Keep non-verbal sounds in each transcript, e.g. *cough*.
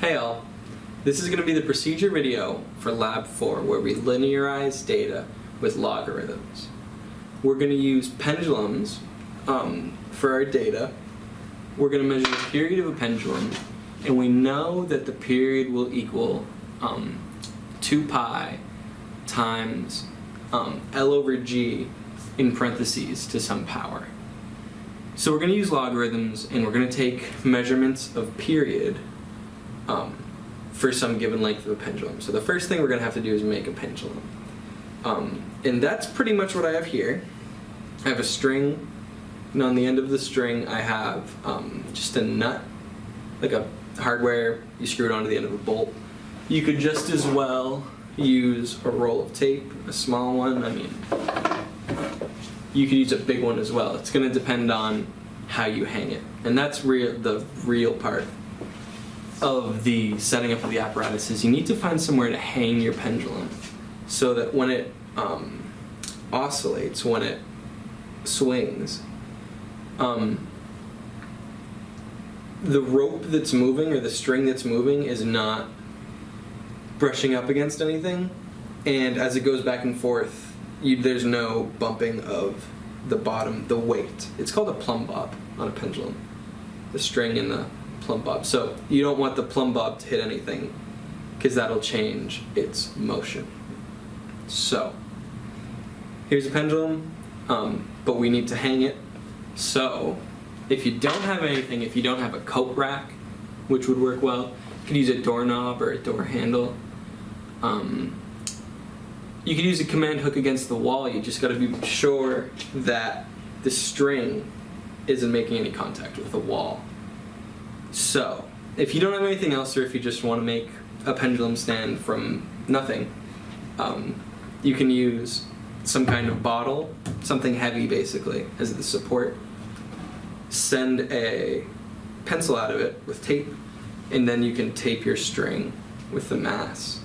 Hey all, this is going to be the procedure video for Lab 4 where we linearize data with logarithms. We're going to use pendulums um, for our data. We're going to measure the period of a pendulum and we know that the period will equal um, 2 pi times um, L over G in parentheses to some power. So we're going to use logarithms and we're going to take measurements of period um, for some given length of a pendulum. So the first thing we're going to have to do is make a pendulum. Um, and that's pretty much what I have here. I have a string, and on the end of the string I have um, just a nut, like a hardware, you screw it onto the end of a bolt. You could just as well use a roll of tape, a small one, I mean, you could use a big one as well. It's going to depend on how you hang it. And that's the real part of the setting up of the apparatus is you need to find somewhere to hang your pendulum so that when it um, oscillates, when it swings, um, the rope that's moving or the string that's moving is not brushing up against anything and as it goes back and forth you, there's no bumping of the bottom, the weight. It's called a plumb bob on a pendulum. The string and the plumb bob. So you don't want the plumb bob to hit anything because that'll change its motion. So here's a pendulum, um, but we need to hang it. So if you don't have anything, if you don't have a coat rack, which would work well, you could use a doorknob or a door handle. Um, you could use a command hook against the wall. You just got to be sure that the string isn't making any contact with the wall. So, if you don't have anything else or if you just want to make a pendulum stand from nothing, um, you can use some kind of bottle, something heavy basically, as the support. Send a pencil out of it with tape, and then you can tape your string with the mass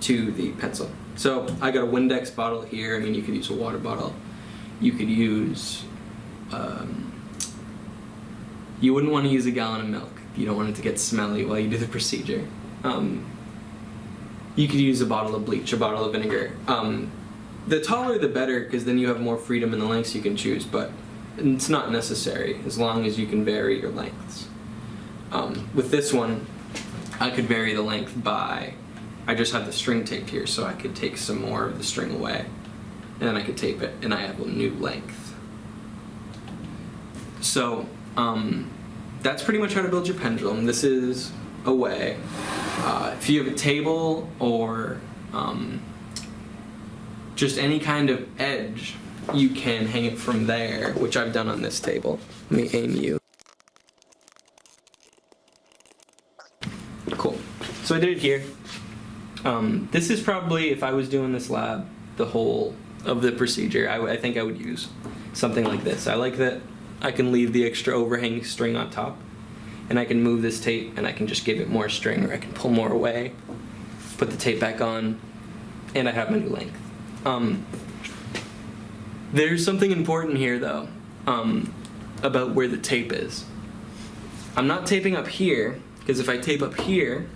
to the pencil. So I got a Windex bottle here. I mean, you could use a water bottle. You could use, um, you wouldn't want to use a gallon of milk. You don't want it to get smelly while you do the procedure. Um, you could use a bottle of bleach, a bottle of vinegar. Um, the taller the better because then you have more freedom in the lengths you can choose, but it's not necessary as long as you can vary your lengths. Um, with this one, I could vary the length by I just have the string taped here so I could take some more of the string away and then I could tape it and I have a new length. So um, that's pretty much how to build your pendulum. This is a way. Uh, if you have a table or um, just any kind of edge, you can hang it from there, which I've done on this table. Let me aim you. Cool. So I did it here. Um, this is probably, if I was doing this lab, the whole of the procedure, I, I think I would use something like this. I like that I can leave the extra overhanging string on top and I can move this tape and I can just give it more string or I can pull more away, put the tape back on, and I have my new length. Um, there's something important here though um, about where the tape is. I'm not taping up here because if I tape up here,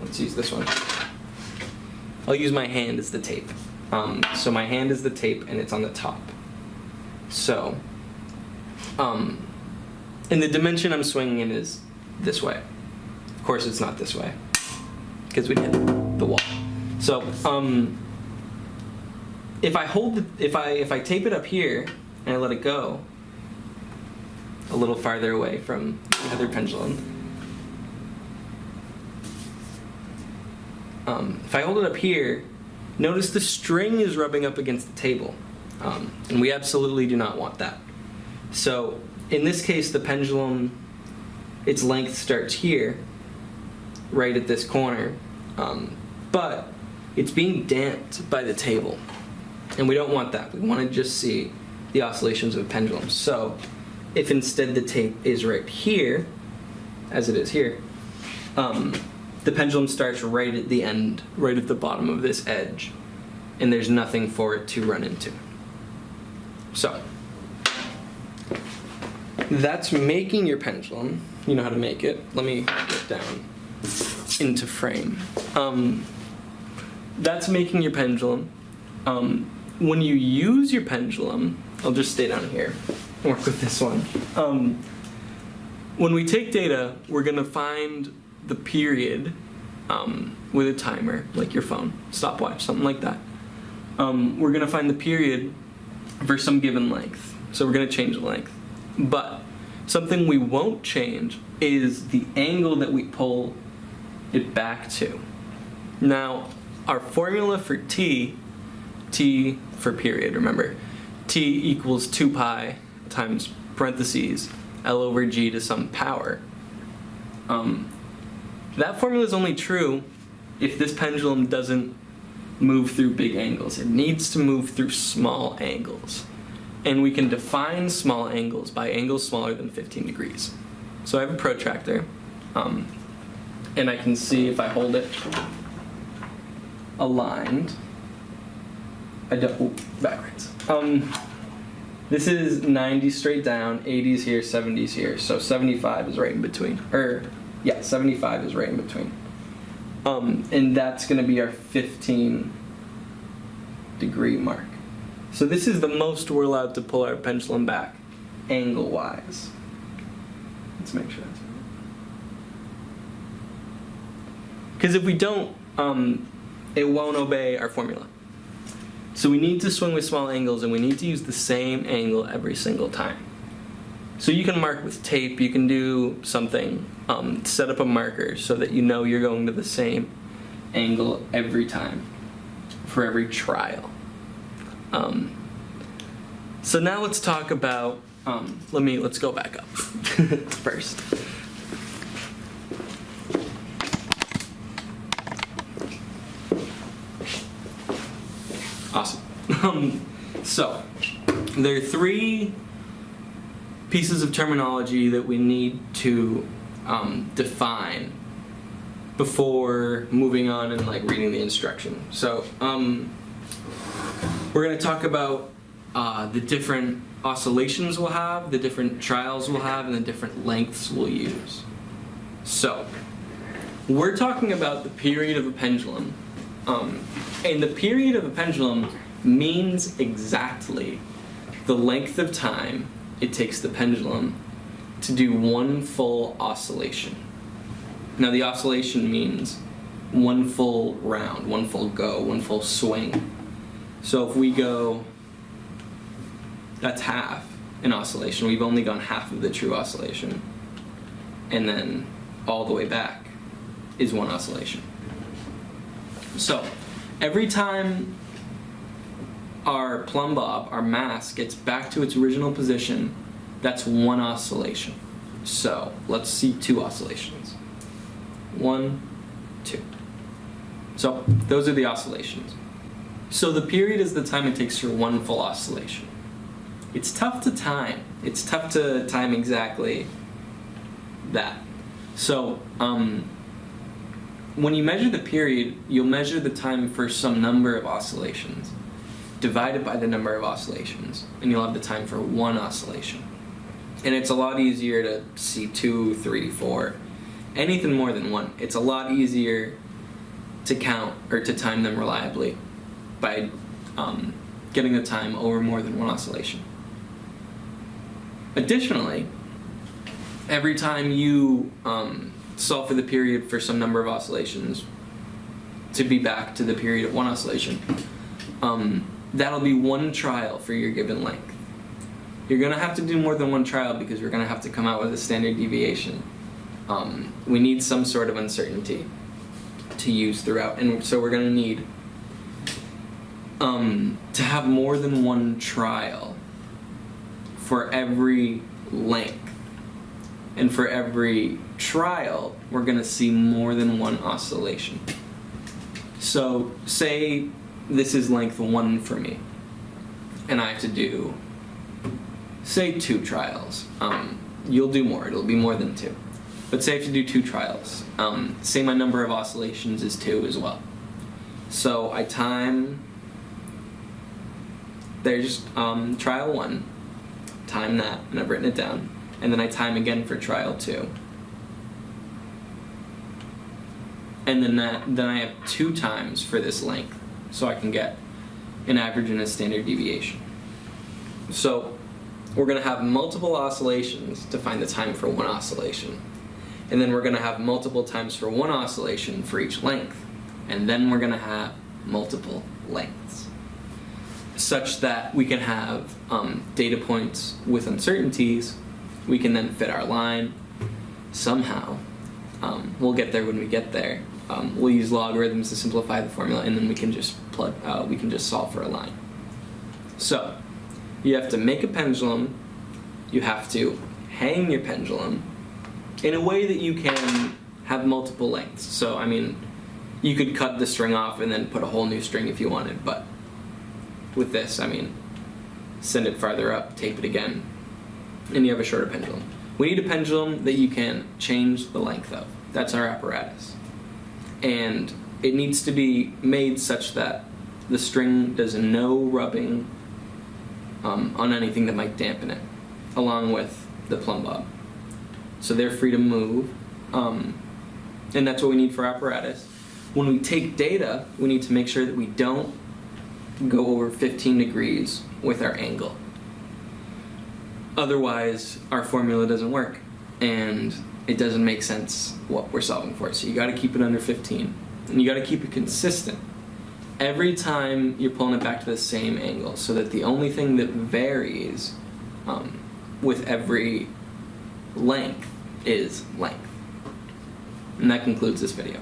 let's use this one. I'll use my hand as the tape. Um, so my hand is the tape and it's on the top. So, um, and the dimension I'm swinging in is this way. Of course it's not this way, because we hit the wall. So, um, if I hold, the, if I if I tape it up here and I let it go, a little farther away from the other pendulum, Um, if I hold it up here, notice the string is rubbing up against the table. Um, and we absolutely do not want that. So in this case, the pendulum, its length starts here, right at this corner, um, but it's being damped by the table. And we don't want that. We want to just see the oscillations of a pendulum. So if instead the tape is right here, as it is here, um, the pendulum starts right at the end, right at the bottom of this edge, and there's nothing for it to run into. So, that's making your pendulum. You know how to make it. Let me get down. into frame. Um, that's making your pendulum. Um, when you use your pendulum, I'll just stay down here, work with this one. Um, when we take data, we're gonna find the period um, with a timer, like your phone, stopwatch, something like that. Um, we're gonna find the period for some given length. So we're gonna change the length. But something we won't change is the angle that we pull it back to. Now, our formula for t, t for period, remember, t equals 2 pi times parentheses L over G to some power. Um, that formula is only true if this pendulum doesn't move through big angles. It needs to move through small angles. And we can define small angles by angles smaller than 15 degrees. So I have a protractor, um, and I can see if I hold it aligned. I don't, oh, backwards. Um, this is 90 straight down, 80s here, 70s here. So 75 is right in between. Or, yeah, 75 is right in between. Um, and that's going to be our 15 degree mark. So this is the most we're allowed to pull our pendulum back, angle-wise. Let's make sure that's right. Because if we don't, um, it won't obey our formula. So we need to swing with small angles and we need to use the same angle every single time. So you can mark with tape, you can do something, um, set up a marker so that you know you're going to the same angle every time for every trial. Um, so now let's talk about, um, let me, let's go back up *laughs* first. Awesome. *laughs* Um, so, there are three pieces of terminology that we need to um, define before moving on and like reading the instruction. So, um, we're going to talk about uh, the different oscillations we'll have, the different trials we'll have, and the different lengths we'll use. So, we're talking about the period of a pendulum um, and the period of a pendulum means exactly the length of time it takes the pendulum to do one full oscillation. Now the oscillation means one full round, one full go, one full swing. So if we go, that's half an oscillation. We've only gone half of the true oscillation. And then all the way back is one oscillation. So, every time our plumb bob, our mass, gets back to its original position, that's one oscillation. So, let's see two oscillations. One, two. So, those are the oscillations. So the period is the time it takes for one full oscillation. It's tough to time. It's tough to time exactly that. So, um, when you measure the period, you'll measure the time for some number of oscillations, divided by the number of oscillations, and you'll have the time for one oscillation. And it's a lot easier to see two, three, four, anything more than one. It's a lot easier to count or to time them reliably by um, getting the time over more than one oscillation. Additionally, every time you um, solve for the period for some number of oscillations to be back to the period of one oscillation. Um, that'll be one trial for your given length. You're going to have to do more than one trial because you're going to have to come out with a standard deviation. Um, we need some sort of uncertainty to use throughout, and so we're going to need um, to have more than one trial for every length and for every trial, we're going to see more than one oscillation. So say this is length 1 for me, and I have to do, say, two trials. Um, you'll do more, it'll be more than two. But say I have to do two trials. Um, say my number of oscillations is 2 as well. So I time, there's um, trial 1, time that, and I've written it down and then I time again for trial two. and then that then I have two times for this length, so I can get an average and a standard deviation. So we're going to have multiple oscillations to find the time for one oscillation. And then we're going to have multiple times for one oscillation for each length. And then we're going to have multiple lengths. Such that we can have um, data points with uncertainties. We can then fit our line somehow. Um, we'll get there when we get there. Um, we'll use logarithms to simplify the formula, and then we can just plug. Uh, we can just solve for a line. So, you have to make a pendulum. You have to hang your pendulum in a way that you can have multiple lengths. So, I mean, you could cut the string off and then put a whole new string if you wanted, but with this, I mean, send it farther up, tape it again, and you have a shorter pendulum. We need a pendulum that you can change the length of. That's our apparatus. And it needs to be made such that the string does no rubbing um, on anything that might dampen it, along with the plumb bob. So they're free to move, um, and that's what we need for apparatus. When we take data, we need to make sure that we don't go over 15 degrees with our angle. Otherwise, our formula doesn't work, and it doesn't make sense what we're solving for. So you got to keep it under 15, and you got to keep it consistent every time you're pulling it back to the same angle, so that the only thing that varies um, with every length is length. And that concludes this video.